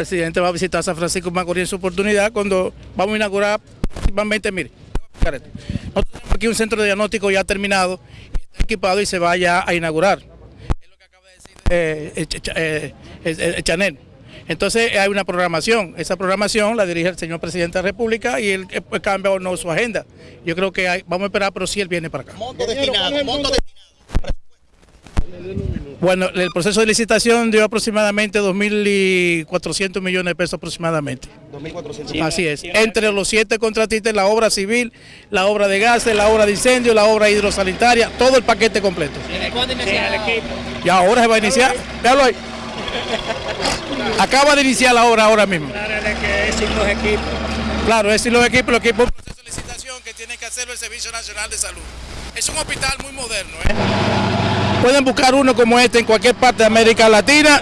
presidente va a visitar San Francisco Macorís en su oportunidad cuando vamos a inaugurar principalmente, mire, nosotros tenemos aquí un centro de diagnóstico ya terminado, está equipado y se va ya a inaugurar. Es lo que acaba de decir eh, eh, eh, Chanel. Entonces hay una programación, esa programación la dirige el señor presidente de la República y él pues, cambia o no su agenda. Yo creo que vamos a esperar, pero si él viene para acá. Bueno, el proceso de licitación dio aproximadamente 2.400 millones de pesos aproximadamente. 2.400. Así es. Entre los siete contratistas, la obra civil, la obra de gases, la obra de incendio, la obra hidrosanitaria, todo el paquete completo. ¿Cuándo inicia el equipo? Ya ahora se va a iniciar. Véalo ahí. Acaba de iniciar la obra ahora mismo. Claro, es que es sin los equipos. Claro, es sin los equipos, los equipos. Un proceso de licitación que tiene que hacerlo el Servicio Nacional de Salud. Es un hospital muy moderno. ¿eh? Pueden buscar uno como este en cualquier parte de América Latina.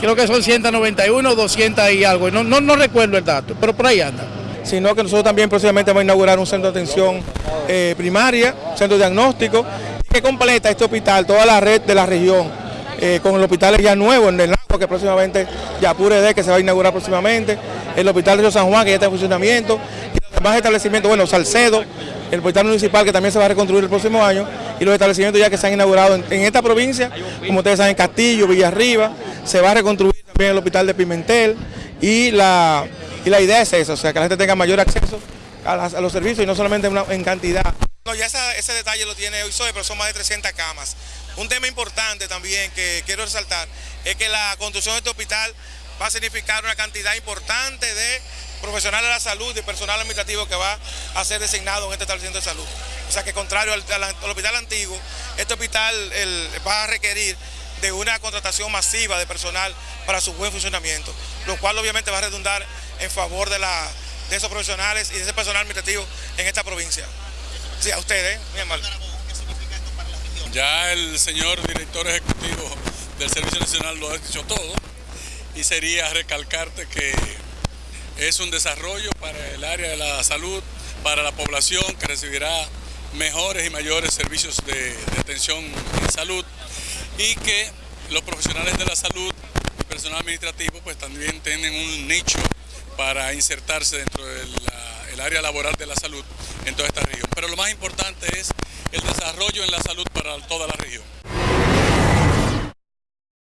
Creo que son 191, 200 y algo. No, no, recuerdo el dato, pero por ahí anda. Sino que nosotros también próximamente vamos a inaugurar un centro de atención eh, primaria, centro diagnóstico, que completa este hospital, toda la red de la región, eh, con el hospital ya nuevo en el lago, que próximamente ya pure de que se va a inaugurar próximamente, el hospital de San Juan, que ya está en funcionamiento, y los demás establecimientos, bueno, Salcedo, el hospital municipal que también se va a reconstruir el próximo año y los establecimientos ya que se han inaugurado en, esta provincia, como ustedes saben, Castillo, Villarriba, se va a reconstruir también el hospital de Pimentel y la, la idea es eso, o sea, que la gente tenga mayor acceso a, los servicios y no solamente en cantidad. No, ya ese detalle lo tiene hoy SOE, pero son más de 300 camas. Un tema importante también que quiero resaltar es que la construcción de este hospital va a significar una cantidad importante de profesionales de la salud y personal administrativo que va a ser designado en este establecimiento de salud. O sea que contrario al, hospital antiguo, este hospital va a requerir de una contratación masiva de personal para su buen funcionamiento, lo cual obviamente va a redundar en favor de, la, de esos profesionales y de ese personal administrativo en esta provincia. Sí, a ustedes, muy amable. Ya el señor director ejecutivo del Servicio Nacional lo ha dicho todo y sería recalcarte que es un desarrollo para el área de la salud, para la población que recibirá mejores y mayores servicios de, atención en salud y que los profesionales de la salud y personal administrativo pues también tienen un nicho para insertarse dentro del área laboral de la salud en toda esta región. Pero lo más importante es el desarrollo en la salud para toda la región.